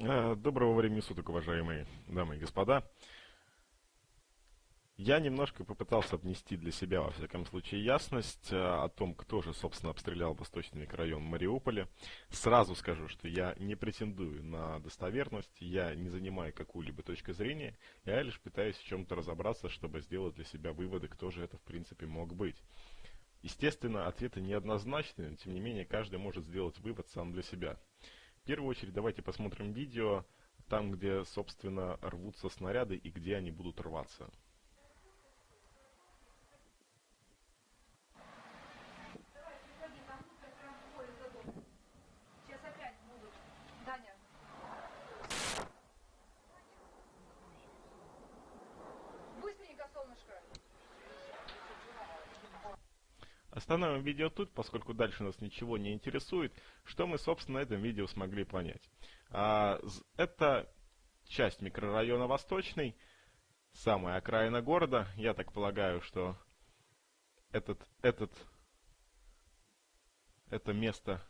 Э, доброго времени суток, уважаемые дамы и господа. Я немножко попытался внести для себя, во всяком случае, ясность э, о том, кто же, собственно, обстрелял восточный микрорайон Мариуполя. Сразу скажу, что я не претендую на достоверность, я не занимаю какую-либо точку зрения, я лишь пытаюсь в чем-то разобраться, чтобы сделать для себя выводы, кто же это, в принципе, мог быть. Естественно, ответы неоднозначные, но тем не менее, каждый может сделать вывод сам для себя. Первую очередь давайте посмотрим видео, там где, собственно, рвутся снаряды и где они будут рваться. Остановим видео тут, поскольку дальше нас ничего не интересует. Что мы, собственно, на этом видео смогли понять? А, это часть микрорайона Восточный, самая окраина города. Я так полагаю, что этот, этот, это место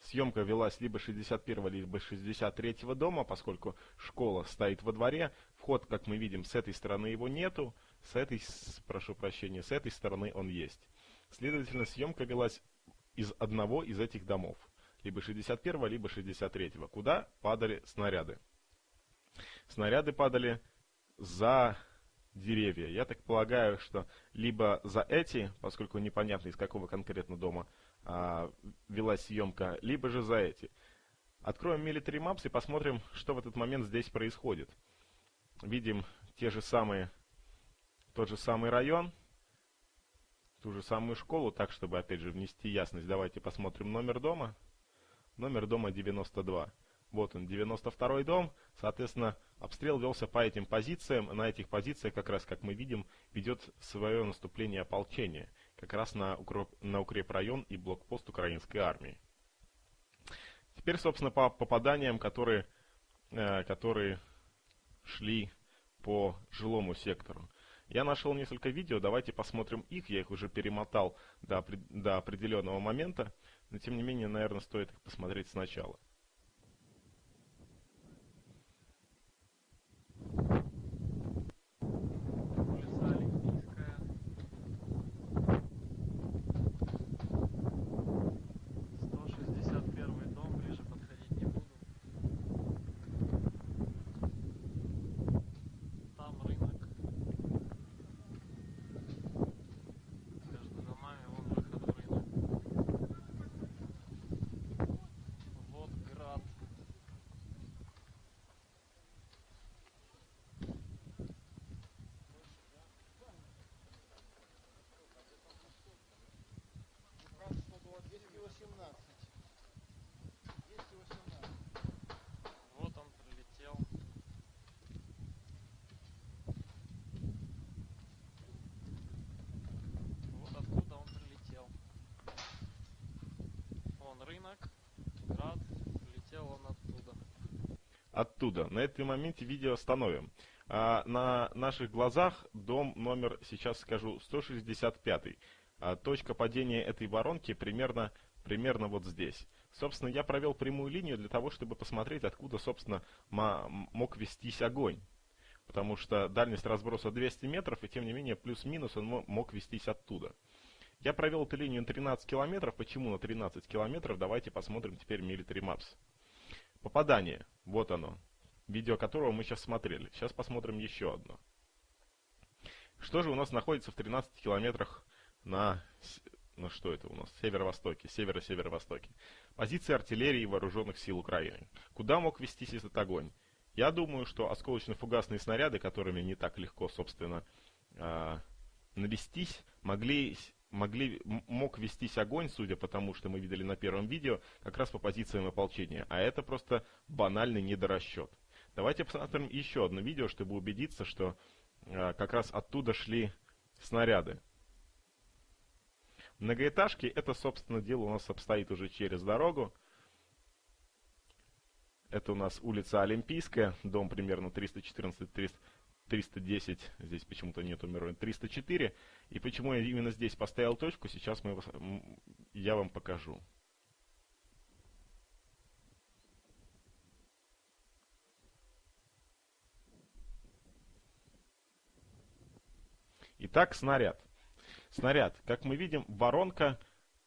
Съемка велась либо 61 либо 63 дома, поскольку школа стоит во дворе. Вход, как мы видим, с этой стороны его нету, с этой, прошу прощения, с этой стороны он есть. Следовательно, съемка велась из одного из этих домов, либо 61 либо 63 куда падали снаряды. Снаряды падали за деревья. Я так полагаю, что либо за эти, поскольку непонятно из какого конкретно дома а, велась съемка, либо же за эти. Откроем Military Maps и посмотрим, что в этот момент здесь происходит. Видим те же самые, тот же самый район, ту же самую школу, так, чтобы, опять же, внести ясность. Давайте посмотрим номер дома. Номер дома 92. Вот он, 92 дом. Соответственно, обстрел велся по этим позициям. На этих позициях, как раз, как мы видим, ведет свое наступление ополчение. Как раз на, укроп, на укрепрайон и блокпост украинской армии. Теперь, собственно, по попаданиям, которые, э, которые шли по жилому сектору. Я нашел несколько видео, давайте посмотрим их. Я их уже перемотал до, до определенного момента. Но тем не менее, наверное, стоит их посмотреть сначала. Оттуда. На этом моменте видео остановим. А, на наших глазах дом номер, сейчас скажу, 165. А, точка падения этой воронки примерно, примерно вот здесь. Собственно, я провел прямую линию для того, чтобы посмотреть, откуда, собственно, мог вестись огонь. Потому что дальность разброса 200 метров, и тем не менее, плюс-минус он мог вестись оттуда. Я провел эту линию на 13 километров. Почему на 13 километров? Давайте посмотрим теперь Military Maps. Попадание. Вот оно. Видео которого мы сейчас смотрели. Сейчас посмотрим еще одно. Что же у нас находится в 13 километрах на... Ну что это у нас? Северо-востоке, северо-северо-востоке. Позиции артиллерии и вооруженных сил Украины. Куда мог вестись этот огонь? Я думаю, что осколочно-фугасные снаряды, которыми не так легко, собственно, э, навестись, могли могли, мог вестись огонь, судя по тому, что мы видели на первом видео, как раз по позициям ополчения. А это просто банальный недорасчет. Давайте посмотрим еще одно видео, чтобы убедиться, что э, как раз оттуда шли снаряды. Многоэтажки, это, собственно, дело у нас обстоит уже через дорогу. Это у нас улица Олимпийская, дом примерно 314 300 310, здесь почему-то нет мировой, 304. И почему я именно здесь поставил точку, сейчас мы, я вам покажу. Итак, снаряд. Снаряд. Как мы видим, воронка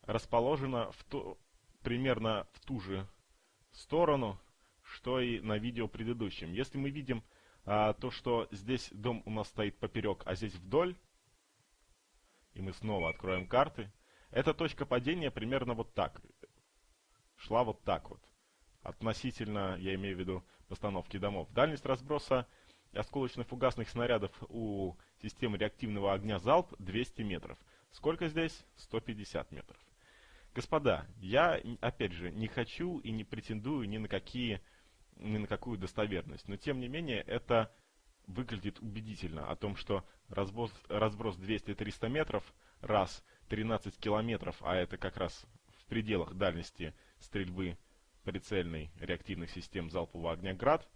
расположена в ту, примерно в ту же сторону, что и на видео предыдущем. Если мы видим а, то, что здесь дом у нас стоит поперек, а здесь вдоль, и мы снова откроем карты, эта точка падения примерно вот так. Шла вот так вот. Относительно, я имею в виду, постановки домов. Дальность разброса осколочно-фугасных снарядов у системы реактивного огня «Залп» 200 метров. Сколько здесь? 150 метров. Господа, я, опять же, не хочу и не претендую ни на какие, ни на какую достоверность, но тем не менее это выглядит убедительно о том, что разброс, разброс 200-300 метров, раз 13 километров, а это как раз в пределах дальности стрельбы прицельной реактивных систем залпового огня «Град»,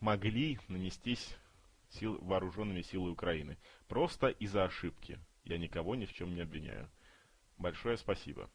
могли нанестись сил, вооруженными силами Украины. Просто из-за ошибки. Я никого ни в чем не обвиняю. Большое спасибо.